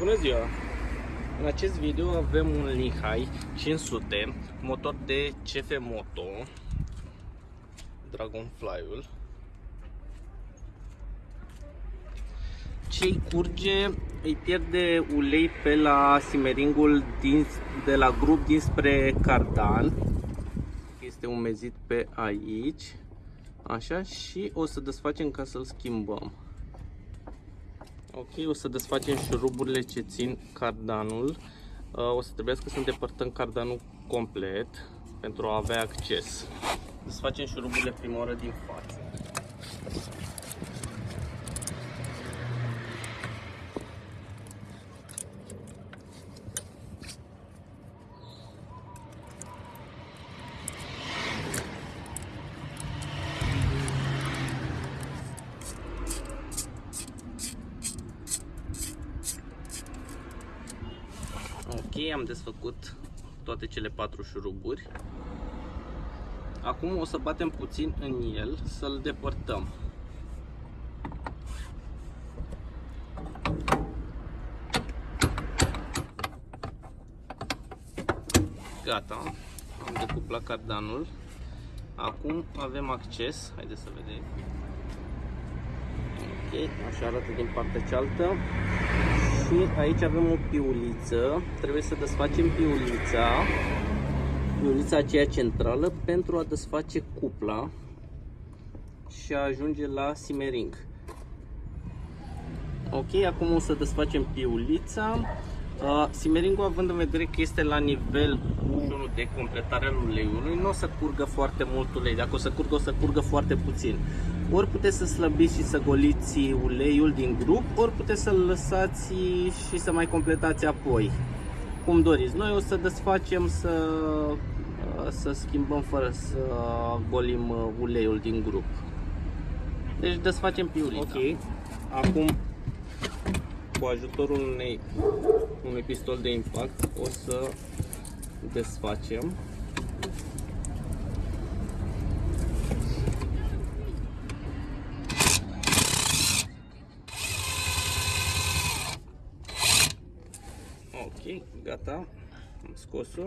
Bună ziua! În acest video avem un Lehigh 500, motor de CF Moto, Dragonfly-ul. Ce curge, îi pierde ulei pe la simeringul din, de la grup dinspre cardan. Este umezit pe aici. Așa și o să desfacem ca să-l schimbăm. Ok, o să desfacem șuruburile ce țin cardanul. Uh, o să trebuiască să îndepărtăm cardanul complet pentru a avea acces. Desfacem șuruburile prima oară din față. Ok, am desfăcut toate cele patru șuruburi. Acum o să batem puțin în el să-l depărtăm. Gata, am decuplat cardanul. Acum avem acces, haideți să vedem. Ok, așa arată din partea cealaltă și aici avem o piuliță. Trebuie să desfacem piulița, piulița aceea centrală pentru a desface cupla și a ajunge la simering. Ok, acum o să desfacem piulița. Uh, simeringul având în vedere că este la nivel 1 de completare al uleiului, nu o să curgă foarte mult ulei. Dacă o să curgă, o să curgă foarte puțin. Ori puteți să slăbiți și să goliți uleiul din grup, ori puteți să-l lăsați și să mai completați apoi. Cum doriți. Noi o să desfacem să, să schimbăm fără să golim uleiul din grup. Deci desfacem piulița. Ok. Acum cu ajutorul unei, unui pistol de impact o să desfacem Ok, gata, am scos-o.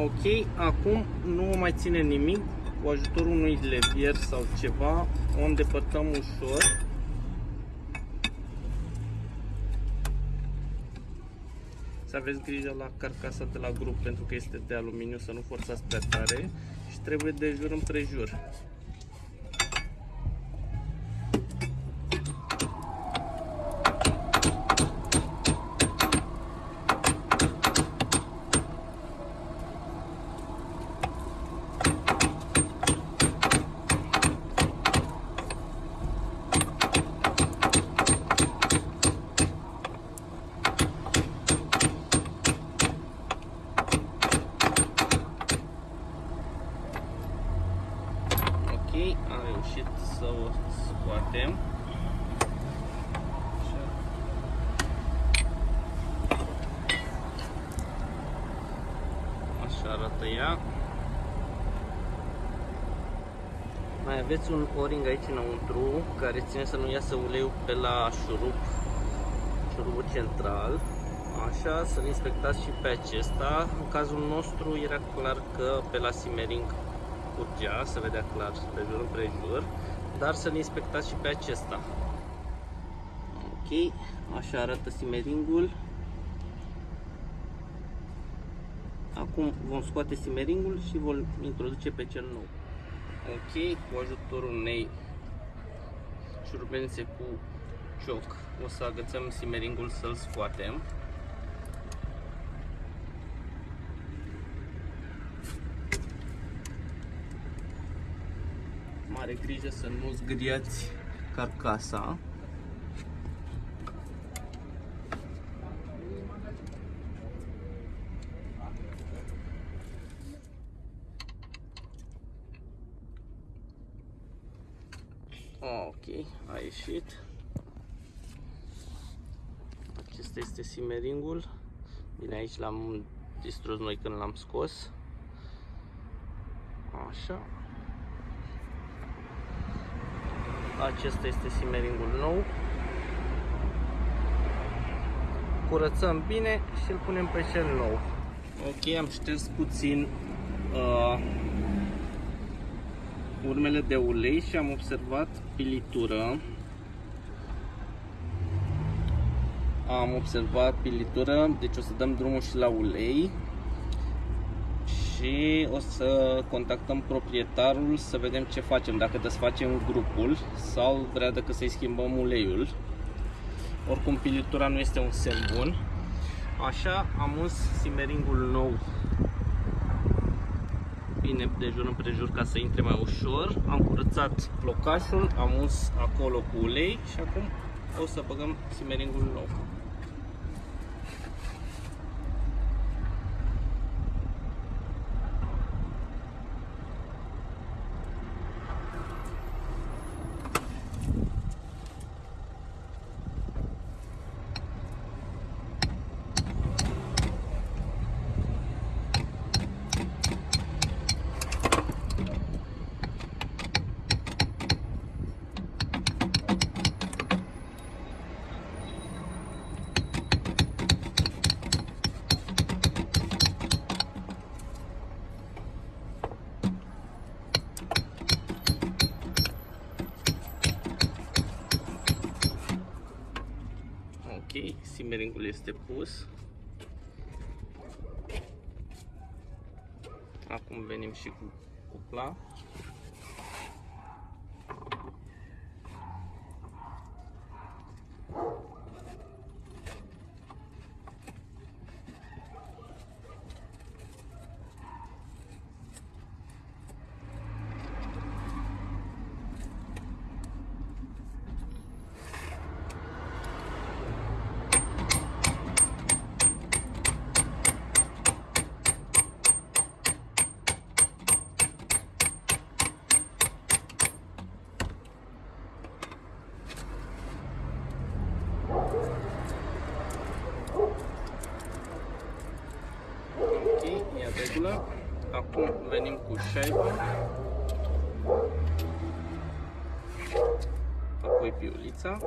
Ok, acum nu mai ține nimic, cu ajutorul unui levier sau ceva, o îndepărtăm ușor. Să aveți grijă la carcasa de la grup pentru că este de aluminiu, să nu forțați prea tare și trebuie de jur împrejur. am reușit să o scoatem. Așa arată ea. Mai aveți un o-ring aici înăuntru care ține să nu iasă uleiul pe la șurub, șurubul central. Așa, să-l inspectați și pe acesta. În cazul nostru era clar că pe la simmering curgea, se vedea clar de jur împrejur, dar să-l inspectați și pe acesta. Ok, așa arată simeringul. Acum vom scoate simeringul și vom introduce pe cel nou. Ok, cu ajutorul unei șurubenițe cu cioc o să agățăm simeringul să-l scoatem. mare grijă să nu zgâriați carcasa. Ok, a ieșit. Acesta este simeringul. Bine, aici l-am distrus noi când l-am scos. Așa. Acesta este simeringul nou. Curățăm bine și îl punem pe cel nou. Ok, am șters puțin uh, urmele de ulei și am observat pilitură. Am observat pilitură, deci o să dăm drumul și la ulei și o să contactăm proprietarul să vedem ce facem, dacă desfacem grupul sau vrea dacă să-i schimbăm uleiul. Oricum pilitura nu este un semn bun. Așa am uns simeringul nou bine de jur împrejur ca să intre mai ușor. Am curățat locașul, am uns acolo cu ulei și acum o să băgăm simeringul nou. Ok, simeringul este pus. Acum venim și cu cupla. Ok, e în regulă. Acum venim cu șaiba. Apoi piulița.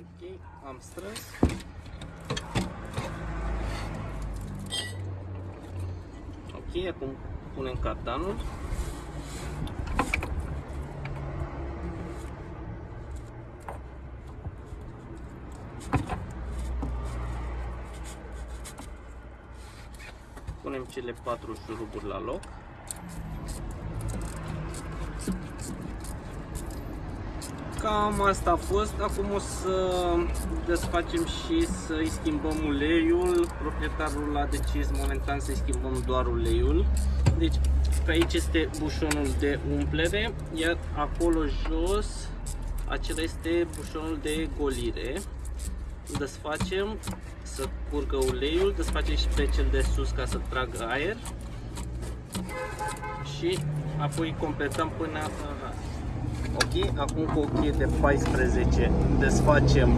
Ok, am strâns. Ok, acum punem cardanul. Punem cele patru șuruburi la loc. Cam asta a fost. Acum o să desfacem și să-i schimbăm uleiul. Proprietarul a decis momentan să-i schimbăm doar uleiul. Deci pe aici este bușonul de umplere, iar acolo jos acela este bușonul de golire. Desfacem să curgă uleiul, desfacem și pe cel de sus ca să tragă aer și apoi completăm până Ok, acum cu o cheie de 14 desfacem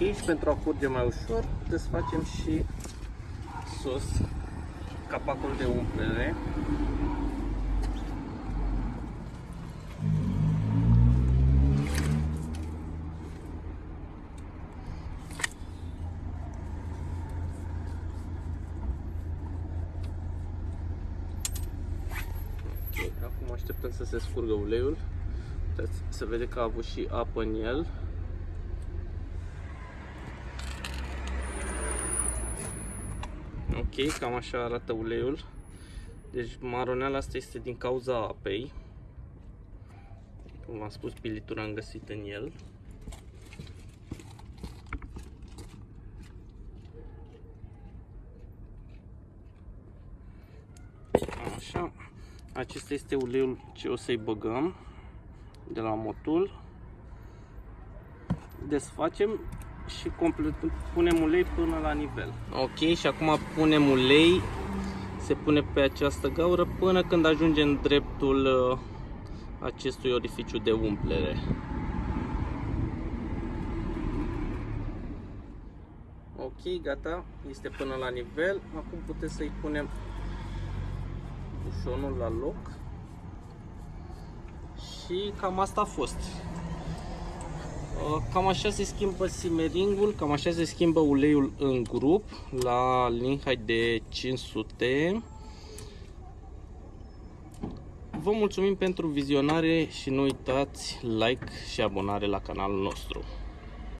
Ok, și pentru a curge mai ușor, desfacem și sus capacul de umplere. Okay, acum așteptăm să se scurgă uleiul. Uitați, se vede că a avut și apă în el. Ok, cam așa arată uleiul. Deci maroneala asta este din cauza apei. Cum v-am spus, pilitura am găsit în el. Așa. Acesta este uleiul ce o să-i băgăm de la motul. Desfacem și complet, punem ulei până la nivel. Ok, și acum punem ulei, se pune pe această gaură până când ajunge în dreptul uh, acestui orificiu de umplere. Ok, gata, este până la nivel. Acum puteți să-i punem bușonul la loc. Și cam asta a fost. Uh, cam așa se schimbă simeringul, cam așa se schimbă uleiul în grup la Linhai de 500. Vă mulțumim pentru vizionare și nu uitați like și abonare la canalul nostru.